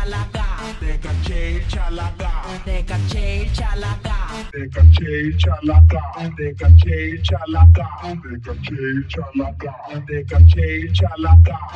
chalaga. They can change chalaga. They can change chalaga. They can change chalaga. They can chalaga. They can chalaga. They can chalaga.